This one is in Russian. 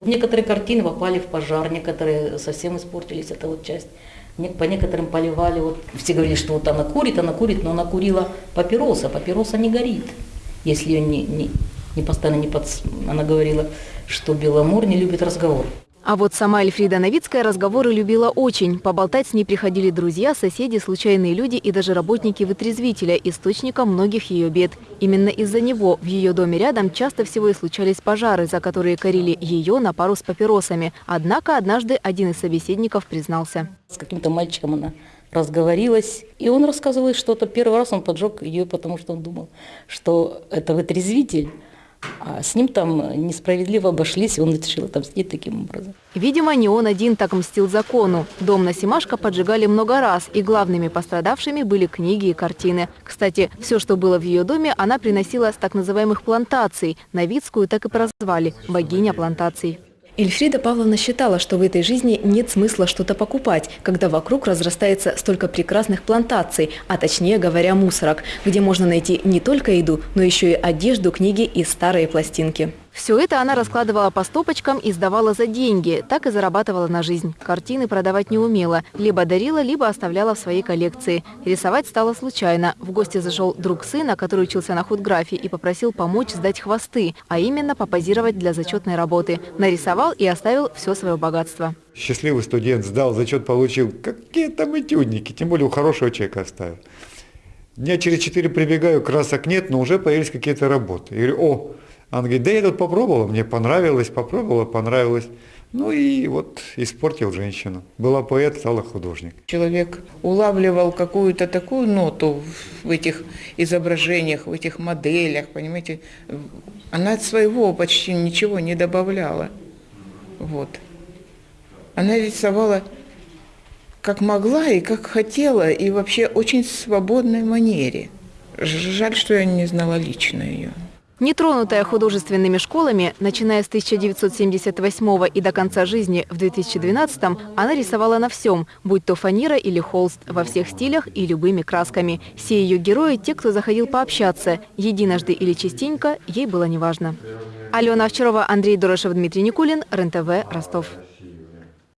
Некоторые картины попали в пожар, некоторые совсем испортились, это вот часть. По некоторым поливали, вот все говорили, что вот она курит, она курит, но она курила папироса, папироса не горит, если ее не, не, не постоянно не подс... Она говорила, что Беломор не любит разговор. А вот сама Эльфрида Новицкая разговоры любила очень. Поболтать с ней приходили друзья, соседи, случайные люди и даже работники вытрезвителя, источника многих ее бед. Именно из-за него в ее доме рядом часто всего и случались пожары, за которые корили ее на пару с папиросами. Однако однажды один из собеседников признался. С каким-то мальчиком она разговорилась, и он рассказывал что-то. Первый раз он поджег ее, потому что он думал, что это вытрезвитель, а с ним там несправедливо обошлись, и он решил отомстить таким образом. Видимо, не он один так мстил закону. Дом на Симашко поджигали много раз, и главными пострадавшими были книги и картины. Кстати, все, что было в ее доме, она приносила с так называемых плантаций. Новицкую так и прозвали – богиня плантаций. Эльфрида Павловна считала, что в этой жизни нет смысла что-то покупать, когда вокруг разрастается столько прекрасных плантаций, а точнее говоря, мусорок, где можно найти не только еду, но еще и одежду, книги и старые пластинки. Все это она раскладывала по стопочкам и сдавала за деньги. Так и зарабатывала на жизнь. Картины продавать не умела. Либо дарила, либо оставляла в своей коллекции. Рисовать стало случайно. В гости зашел друг сына, который учился на худграфе, и попросил помочь сдать хвосты, а именно попозировать для зачетной работы. Нарисовал и оставил все свое богатство. Счастливый студент сдал, зачет получил. Какие там этюдники, тем более у хорошего человека оставил. Дня через четыре прибегаю, красок нет, но уже появились какие-то работы. Я говорю, о, она говорит, да я тут попробовала, мне понравилось, попробовала, понравилось. Ну и вот испортил женщину. Была поэт, стала художник. Человек улавливал какую-то такую ноту в этих изображениях, в этих моделях, понимаете. Она от своего почти ничего не добавляла. Вот. Она рисовала как могла и как хотела, и вообще очень свободной манере. Жаль, что я не знала лично ее. Нетронутая художественными школами, начиная с 1978 и до конца жизни в 2012 она рисовала на всем, будь то фанера или холст, во всех стилях и любыми красками. Все ее герои – те, кто заходил пообщаться. Единожды или частенько ей было неважно. Алена Овчарова, Андрей Дорошев, Дмитрий Никулин, РЕН-ТВ, Ростов.